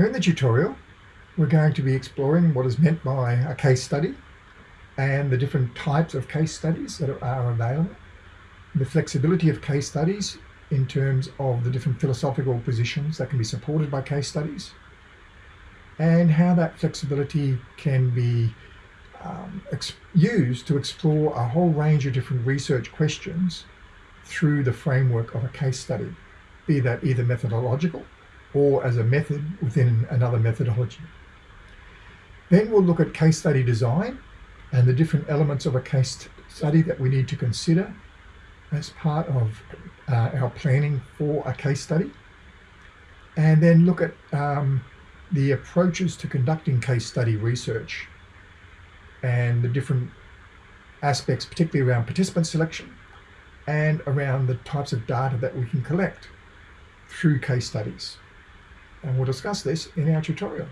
Here in the tutorial, we're going to be exploring what is meant by a case study and the different types of case studies that are available, the flexibility of case studies in terms of the different philosophical positions that can be supported by case studies, and how that flexibility can be um, used to explore a whole range of different research questions through the framework of a case study, be that either methodological or as a method within another methodology. Then we'll look at case study design and the different elements of a case study that we need to consider as part of uh, our planning for a case study. And then look at um, the approaches to conducting case study research and the different aspects, particularly around participant selection and around the types of data that we can collect through case studies. And we'll discuss this in our tutorial.